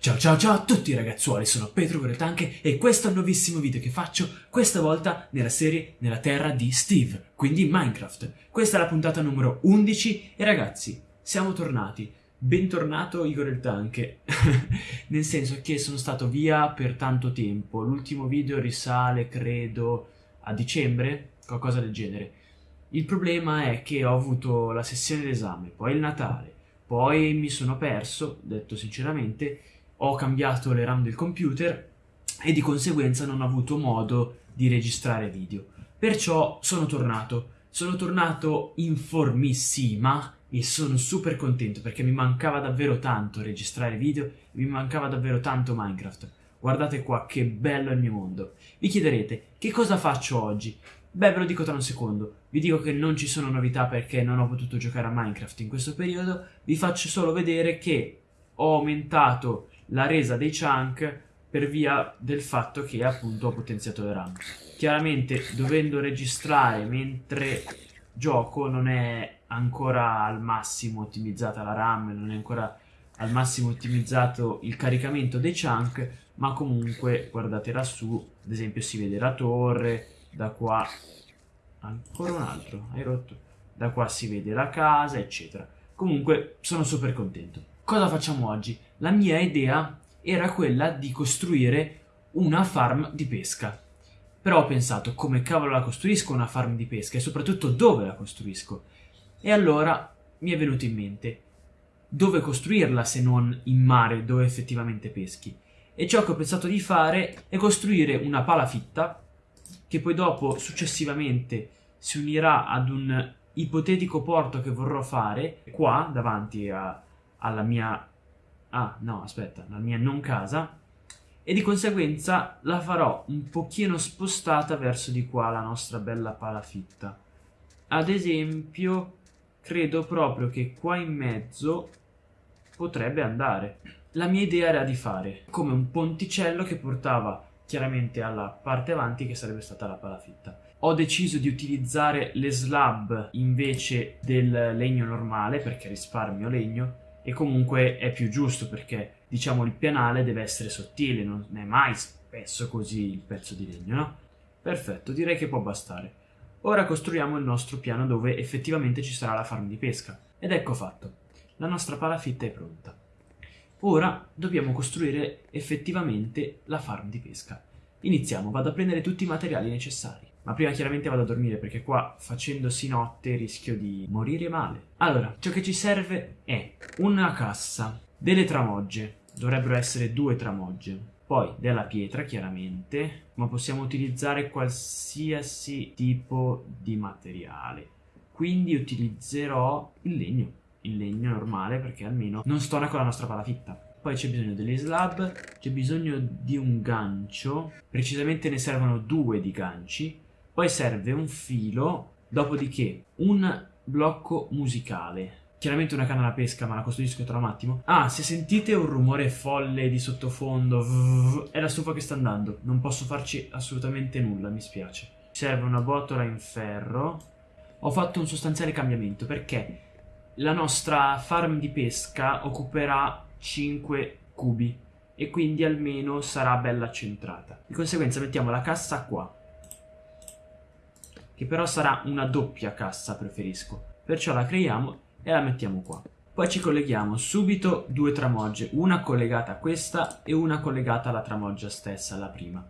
Ciao ciao ciao a tutti ragazzuoli, sono Petro Gretanche e questo è il nuovissimo video che faccio, questa volta nella serie Nella Terra di Steve, quindi Minecraft. Questa è la puntata numero 11 e ragazzi, siamo tornati. Bentornato Igor il Tanche, nel senso che sono stato via per tanto tempo, l'ultimo video risale credo a dicembre, qualcosa del genere. Il problema è che ho avuto la sessione d'esame, poi il Natale, poi mi sono perso, detto sinceramente, ho cambiato le RAM del computer e di conseguenza non ho avuto modo di registrare video. Perciò sono tornato. Sono tornato in formissima e sono super contento perché mi mancava davvero tanto registrare video e mi mancava davvero tanto Minecraft. Guardate qua che bello il mio mondo. Vi chiederete che cosa faccio oggi? Beh, ve lo dico tra un secondo. Vi dico che non ci sono novità perché non ho potuto giocare a Minecraft in questo periodo. Vi faccio solo vedere che ho aumentato la resa dei chunk per via del fatto che appunto ho potenziato le RAM. Chiaramente dovendo registrare mentre gioco non è ancora al massimo ottimizzata la RAM, non è ancora al massimo ottimizzato il caricamento dei chunk, ma comunque guardate lassù, ad esempio si vede la torre, da qua ancora un altro, hai rotto, da qua si vede la casa, eccetera. Comunque sono super contento. Cosa facciamo oggi? La mia idea era quella di costruire una farm di pesca. Però ho pensato come cavolo la costruisco una farm di pesca e soprattutto dove la costruisco. E allora mi è venuto in mente dove costruirla se non in mare dove effettivamente peschi. E ciò che ho pensato di fare è costruire una palafitta che poi dopo successivamente si unirà ad un ipotetico porto che vorrò fare qua davanti a, alla mia... Ah, no, aspetta, la mia non casa. E di conseguenza la farò un pochino spostata verso di qua, la nostra bella palafitta. Ad esempio, credo proprio che qua in mezzo potrebbe andare. La mia idea era di fare come un ponticello che portava chiaramente alla parte avanti che sarebbe stata la palafitta. Ho deciso di utilizzare le slab invece del legno normale perché risparmio legno e comunque è più giusto perché diciamo il pianale deve essere sottile, non è mai spesso così il pezzo di legno, no? Perfetto, direi che può bastare. Ora costruiamo il nostro piano dove effettivamente ci sarà la farm di pesca. Ed ecco fatto, la nostra palafitta è pronta. Ora dobbiamo costruire effettivamente la farm di pesca. Iniziamo, vado a prendere tutti i materiali necessari. Ma prima chiaramente vado a dormire perché qua facendosi notte rischio di morire male. Allora, ciò che ci serve è una cassa, delle tramogge, dovrebbero essere due tramogge, poi della pietra chiaramente, ma possiamo utilizzare qualsiasi tipo di materiale. Quindi utilizzerò il legno, il legno normale perché almeno non stona con la nostra palafitta. Poi c'è bisogno delle slab, c'è bisogno di un gancio, precisamente ne servono due di ganci, poi serve un filo, dopodiché un blocco musicale. Chiaramente una canna da pesca, ma la costruisco tra un attimo. Ah, se sentite un rumore folle di sottofondo, è la stufa che sta andando. Non posso farci assolutamente nulla, mi spiace. Serve una botola in ferro. Ho fatto un sostanziale cambiamento perché la nostra farm di pesca occuperà 5 cubi e quindi almeno sarà bella centrata. Di conseguenza mettiamo la cassa qua che però sarà una doppia cassa preferisco. Perciò la creiamo e la mettiamo qua. Poi ci colleghiamo subito due tramogge, una collegata a questa e una collegata alla tramoggia stessa, la prima.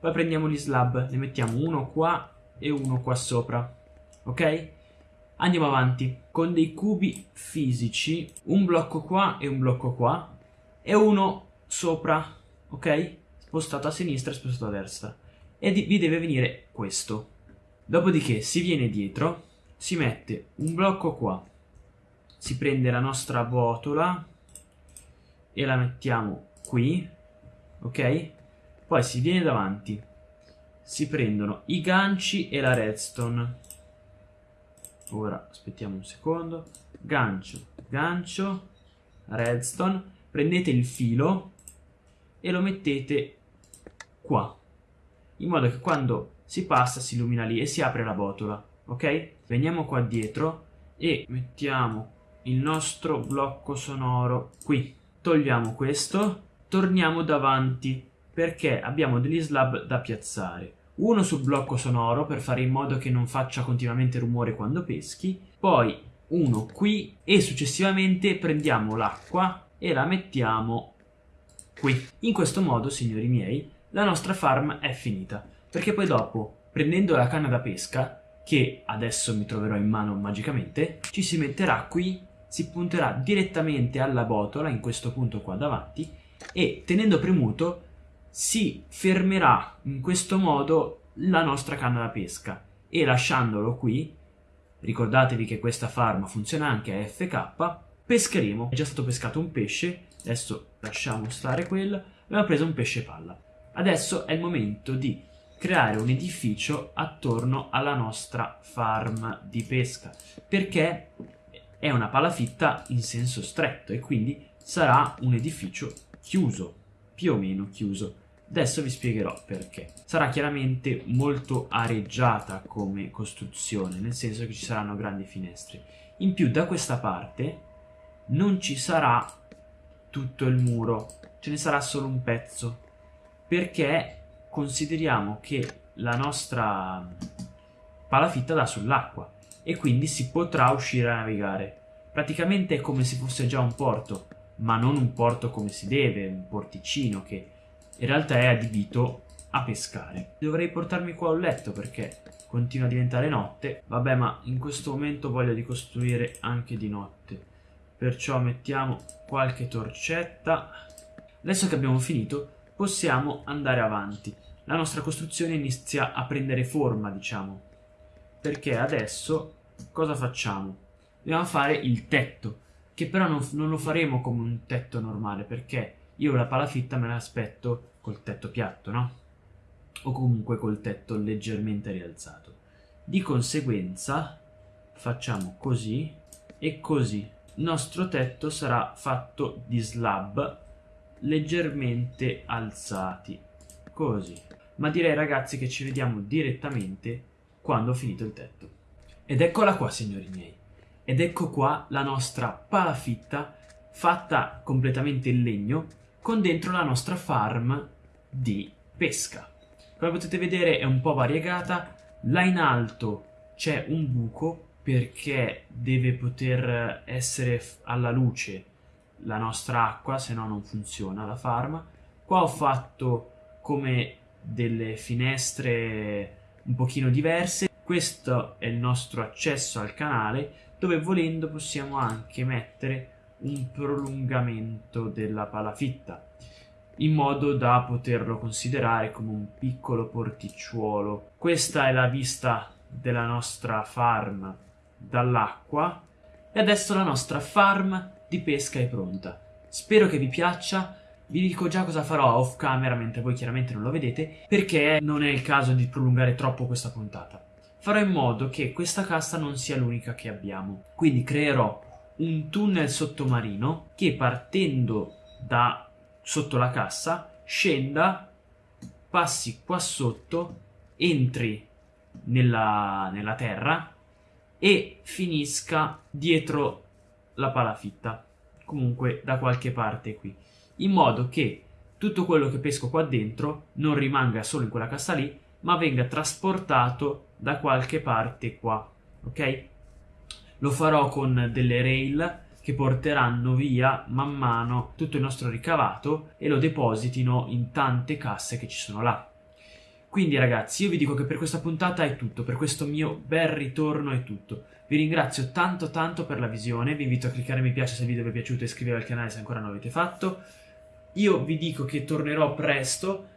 Poi prendiamo gli slab, ne mettiamo uno qua e uno qua sopra, ok? Andiamo avanti, con dei cubi fisici, un blocco qua e un blocco qua, e uno sopra, ok? Spostato a sinistra e spostato a destra. E vi deve venire questo, Dopodiché si viene dietro, si mette un blocco qua, si prende la nostra botola e la mettiamo qui, ok? Poi si viene davanti, si prendono i ganci e la redstone. Ora aspettiamo un secondo, gancio, gancio, redstone, prendete il filo e lo mettete qua, in modo che quando si passa, si illumina lì e si apre la botola, ok? Veniamo qua dietro e mettiamo il nostro blocco sonoro qui. Togliamo questo torniamo davanti perché abbiamo degli slab da piazzare. Uno sul blocco sonoro per fare in modo che non faccia continuamente rumore quando peschi, poi uno qui e successivamente prendiamo l'acqua e la mettiamo qui. In questo modo, signori miei, la nostra farm è finita, perché poi dopo, prendendo la canna da pesca, che adesso mi troverò in mano magicamente, ci si metterà qui, si punterà direttamente alla botola, in questo punto qua davanti, e tenendo premuto si fermerà in questo modo la nostra canna da pesca e lasciandolo qui, ricordatevi che questa farm funziona anche a FK, pescheremo. È già stato pescato un pesce, adesso lasciamo stare quello, abbiamo preso un pesce palla. Adesso è il momento di creare un edificio attorno alla nostra farm di pesca, perché è una palafitta in senso stretto e quindi sarà un edificio chiuso, più o meno chiuso. Adesso vi spiegherò perché. Sarà chiaramente molto areggiata come costruzione, nel senso che ci saranno grandi finestre. In più da questa parte non ci sarà tutto il muro, ce ne sarà solo un pezzo, perché consideriamo che la nostra palafitta dà sull'acqua e quindi si potrà uscire a navigare. Praticamente è come se fosse già un porto, ma non un porto come si deve, un porticino che in realtà è adibito a pescare. Dovrei portarmi qua un letto perché continua a diventare notte. Vabbè, ma in questo momento voglio di costruire anche di notte. Perciò mettiamo qualche torcetta. Adesso che abbiamo finito, possiamo andare avanti. La nostra costruzione inizia a prendere forma, diciamo. Perché adesso cosa facciamo? Dobbiamo fare il tetto, che però non, non lo faremo come un tetto normale, perché io la palafitta me l'aspetto col tetto piatto, no? O comunque col tetto leggermente rialzato. Di conseguenza facciamo così e così. Il nostro tetto sarà fatto di slab leggermente alzati, così. Ma direi ragazzi che ci vediamo direttamente quando ho finito il tetto. Ed eccola qua signori miei. Ed ecco qua la nostra palafitta fatta completamente in legno con dentro la nostra farm di pesca. Come potete vedere è un po' variegata, là in alto c'è un buco perché deve poter essere alla luce la nostra acqua, se no non funziona la farm. Qua ho fatto come delle finestre un pochino diverse. Questo è il nostro accesso al canale dove volendo possiamo anche mettere un prolungamento della palafitta in modo da poterlo considerare come un piccolo porticciuolo. Questa è la vista della nostra farm dall'acqua e adesso la nostra farm di pesca è pronta. Spero che vi piaccia, vi dico già cosa farò off camera mentre voi chiaramente non lo vedete perché non è il caso di prolungare troppo questa puntata. Farò in modo che questa cassa non sia l'unica che abbiamo, quindi creerò un tunnel sottomarino che partendo da sotto la cassa scenda, passi qua sotto, entri nella, nella terra e finisca dietro la palafitta, comunque da qualche parte qui, in modo che tutto quello che pesco qua dentro non rimanga solo in quella cassa lì, ma venga trasportato da qualche parte qua, ok? Lo farò con delle rail che porteranno via man mano tutto il nostro ricavato e lo depositino in tante casse che ci sono là. Quindi ragazzi io vi dico che per questa puntata è tutto, per questo mio bel ritorno è tutto. Vi ringrazio tanto tanto per la visione, vi invito a cliccare mi piace se il video vi è piaciuto e iscrivervi al canale se ancora non l'avete fatto. Io vi dico che tornerò presto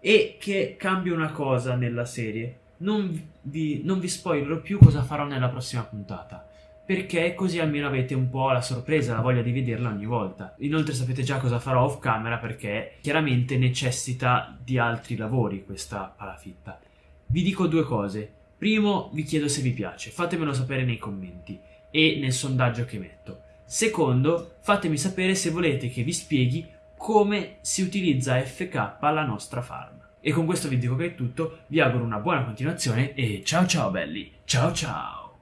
e che cambio una cosa nella serie. Non vi, non vi spoilerò più cosa farò nella prossima puntata perché così almeno avete un po' la sorpresa, la voglia di vederla ogni volta. Inoltre sapete già cosa farò off camera perché chiaramente necessita di altri lavori questa palafitta. Vi dico due cose. Primo, vi chiedo se vi piace, fatemelo sapere nei commenti e nel sondaggio che metto. Secondo, fatemi sapere se volete che vi spieghi come si utilizza FK la nostra farm. E con questo vi dico che è tutto, vi auguro una buona continuazione e ciao ciao belli, ciao ciao!